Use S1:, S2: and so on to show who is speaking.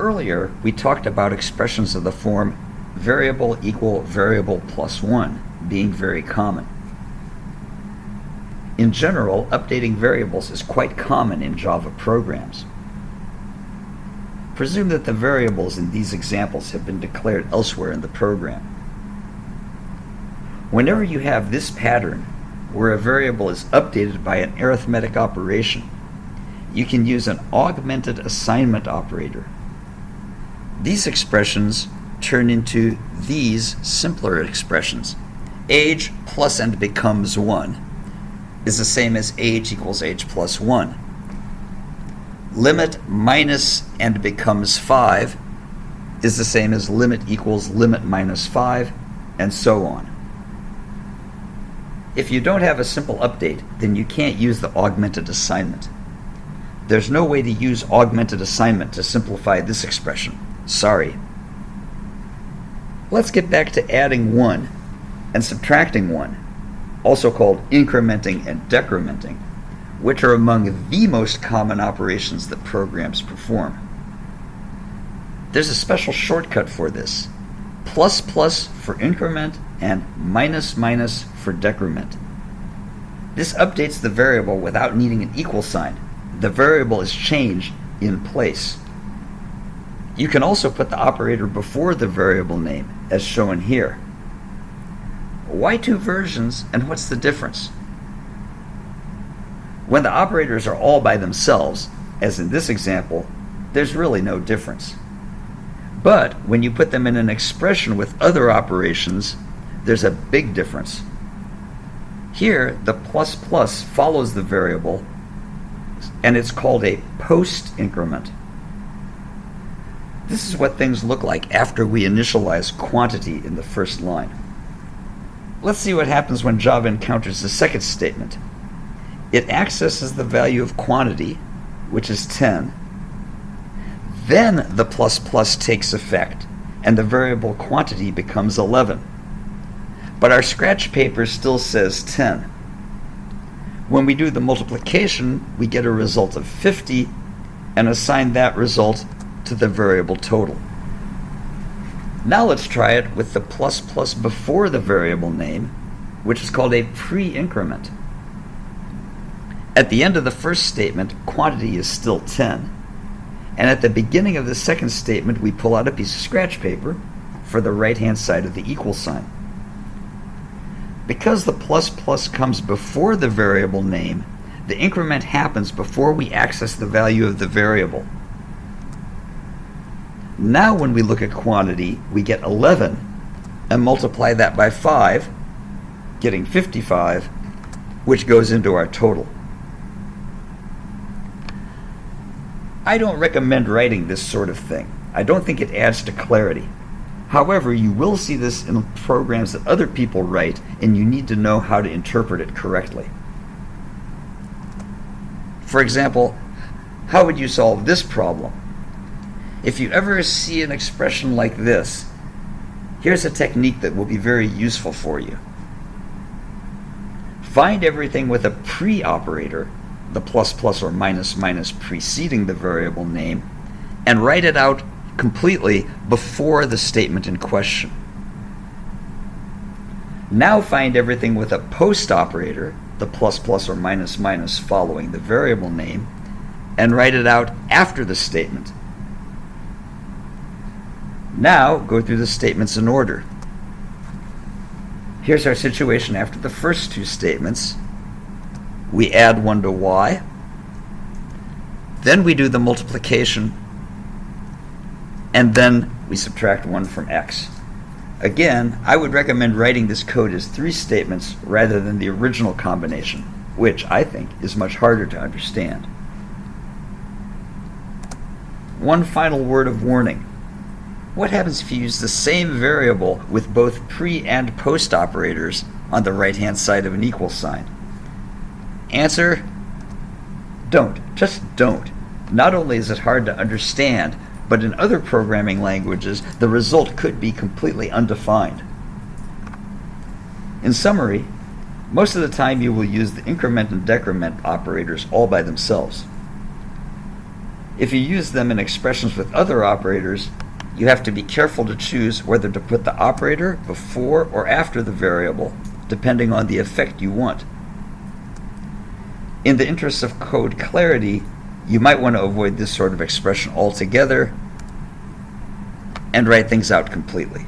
S1: Earlier, we talked about expressions of the form variable equal variable plus 1 being very common. In general, updating variables is quite common in Java programs. Presume that the variables in these examples have been declared elsewhere in the program. Whenever you have this pattern, where a variable is updated by an arithmetic operation, you can use an augmented assignment operator. These expressions turn into these simpler expressions. Age plus and becomes 1 is the same as age equals age plus 1 limit minus and becomes 5 is the same as limit equals limit minus 5, and so on. If you don't have a simple update, then you can't use the augmented assignment. There's no way to use augmented assignment to simplify this expression. Sorry. Let's get back to adding 1 and subtracting 1, also called incrementing and decrementing which are among the most common operations that programs perform. There's a special shortcut for this. Plus plus for increment and minus minus for decrement. This updates the variable without needing an equal sign. The variable is changed in place. You can also put the operator before the variable name, as shown here. Why two versions and what's the difference? When the operators are all by themselves, as in this example, there's really no difference. But when you put them in an expression with other operations, there's a big difference. Here, the plus plus follows the variable, and it's called a post increment. This is what things look like after we initialize quantity in the first line. Let's see what happens when Java encounters the second statement. It accesses the value of quantity, which is 10. Then the plus plus takes effect, and the variable quantity becomes 11. But our scratch paper still says 10. When we do the multiplication, we get a result of 50 and assign that result to the variable total. Now let's try it with the plus plus before the variable name, which is called a pre-increment. At the end of the first statement, quantity is still 10. And at the beginning of the second statement, we pull out a piece of scratch paper for the right-hand side of the equal sign. Because the plus plus comes before the variable name, the increment happens before we access the value of the variable. Now when we look at quantity, we get 11 and multiply that by 5, getting 55, which goes into our total. I don't recommend writing this sort of thing. I don't think it adds to clarity. However, you will see this in programs that other people write, and you need to know how to interpret it correctly. For example, how would you solve this problem? If you ever see an expression like this, here's a technique that will be very useful for you. Find everything with a pre-operator the plus plus or minus minus preceding the variable name and write it out completely before the statement in question. Now find everything with a post operator, the plus plus or minus minus following the variable name, and write it out after the statement. Now go through the statements in order. Here's our situation after the first two statements we add 1 to y. Then we do the multiplication, and then we subtract 1 from x. Again, I would recommend writing this code as three statements rather than the original combination, which I think is much harder to understand. One final word of warning. What happens if you use the same variable with both pre and post operators on the right-hand side of an equal sign? Answer don't. Just don't. Not only is it hard to understand, but in other programming languages, the result could be completely undefined. In summary, most of the time you will use the increment and decrement operators all by themselves. If you use them in expressions with other operators, you have to be careful to choose whether to put the operator before or after the variable, depending on the effect you want. In the interest of code clarity, you might want to avoid this sort of expression altogether and write things out completely.